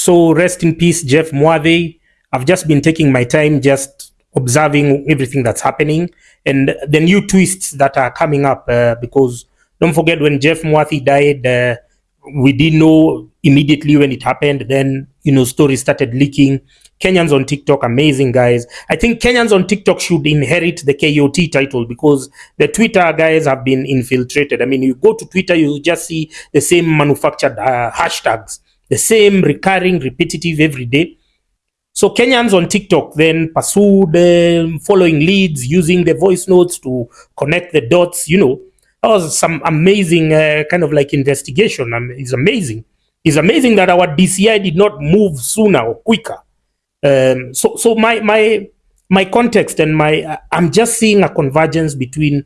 So rest in peace, Jeff Mwathi. I've just been taking my time just observing everything that's happening and the new twists that are coming up uh, because don't forget when Jeff Mwathi died, uh, we didn't know immediately when it happened. Then, you know, stories started leaking. Kenyans on TikTok, amazing guys. I think Kenyans on TikTok should inherit the KOT title because the Twitter guys have been infiltrated. I mean, you go to Twitter, you just see the same manufactured uh, hashtags, the same recurring, repetitive every day. So Kenyans on TikTok then pursued um, following leads, using the voice notes to connect the dots, you know, that was some amazing uh, kind of like investigation. Mean, it's amazing. It's amazing that our DCI did not move sooner or quicker. Um, so, so my my my context and my uh, I'm just seeing a convergence between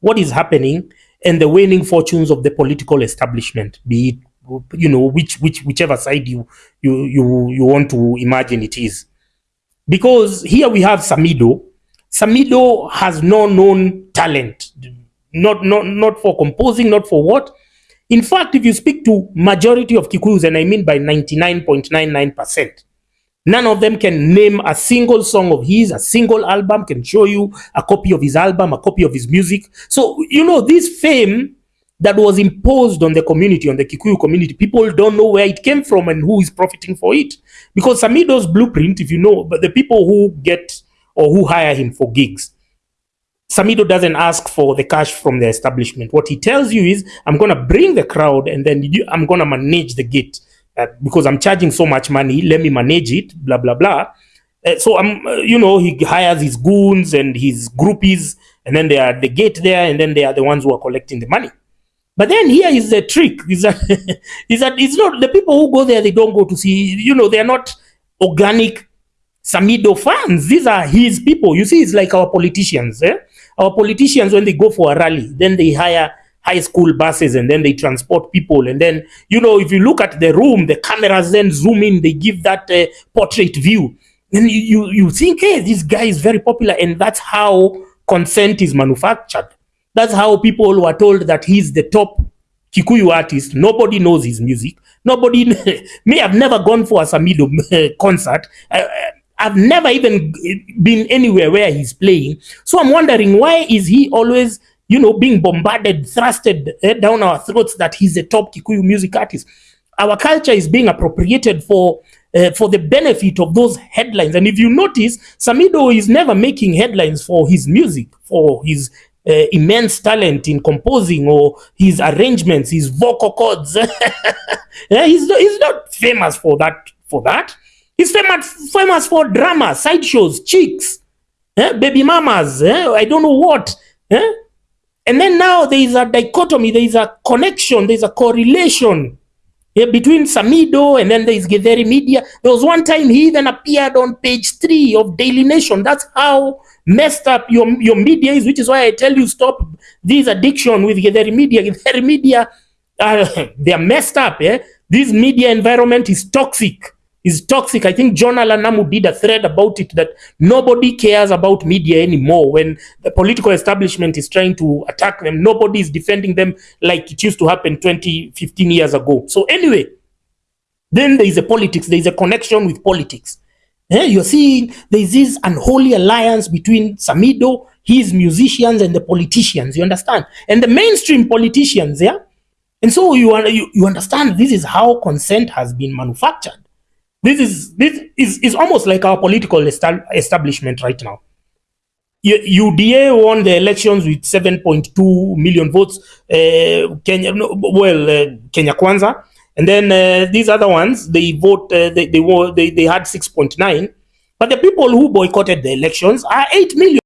what is happening and the waning fortunes of the political establishment, be it you know which which whichever side you you you you want to imagine it is. Because here we have Samidoh. Samidoh has no known talent not not not for composing, not for what. In fact, if you speak to majority of Kikuyus, and I mean by 99.99%, none of them can name a single song of his, a single album, can show you a copy of his album, a copy of his music. So, you know, this fame that was imposed on the community, on the Kikuyu community, people don't know where it came from and who is profiting for it. Because Samidoh's blueprint, if you know, but the people who get or who hire him for gigs, Samidoh doesn't ask for the cash from the establishment. What he tells you is, I'm going to bring the crowd and then you, I'm going to manage the gate uh, because I'm charging so much money. Let me manage it, blah, blah, blah. Uh, so, I'm, uh, you know, he hires his goons and his groupies and then they are the gate there and then they are the ones who are collecting the money. But then here is the trick is that, is that it's not the people who go there, they don't go to see, you know, they are not organic Samidoh fans. These are his people. You see, it's like our politicians. Eh? Our politicians, when they go for a rally, then they hire high school buses and then they transport people. And then, you know, if you look at the room, the cameras then zoom in, they give that uh, portrait view. And you, you, you think, hey, this guy is very popular. And that's how consent is manufactured. That's how people were told that he's the top Kikuyu artist. Nobody knows his music. Nobody, me, I've never gone for a Samidoh concert. I, I've never even been anywhere where he's playing. So I'm wondering why is he always, you know, being bombarded, thrusted eh, down our throats that he's a top Kikuyu music artist. Our culture is being appropriated for uh, for the benefit of those headlines. And if you notice, Samidoh is never making headlines for his music, for his uh, immense talent in composing or his arrangements, his vocal cords. yeah, he's, he's not famous for that. For that, He's famous, famous for drama, sideshows, chicks, eh? baby mamas, eh? I don't know what. Eh? And then now there is a dichotomy, there is a connection, there is a correlation yeah, between Samidoh and then there is Githeri Media. There was one time he even appeared on page three of Daily Nation. That's how messed up your, your media is, which is why I tell you stop this addiction with Githeri Media. Githeri Media, uh, they are messed up. Eh? This media environment is toxic is toxic. I think John Alanamu did a thread about it that nobody cares about media anymore. When the political establishment is trying to attack them, nobody is defending them like it used to happen 20, 15 years ago. So anyway, then there is a politics, there is a connection with politics. Eh, you're seeing there is this unholy alliance between Samidoh, his musicians, and the politicians. You understand? And the mainstream politicians, yeah. And so you, you, you understand this is how consent has been manufactured. This is this is, is almost like our political establishment right now. UDA won the elections with 7.2 million votes. Uh, Kenya, well, uh, Kenya Kwanza, and then uh, these other ones they vote. Uh, they they, they they had 6.9, but the people who boycotted the elections are 8 million.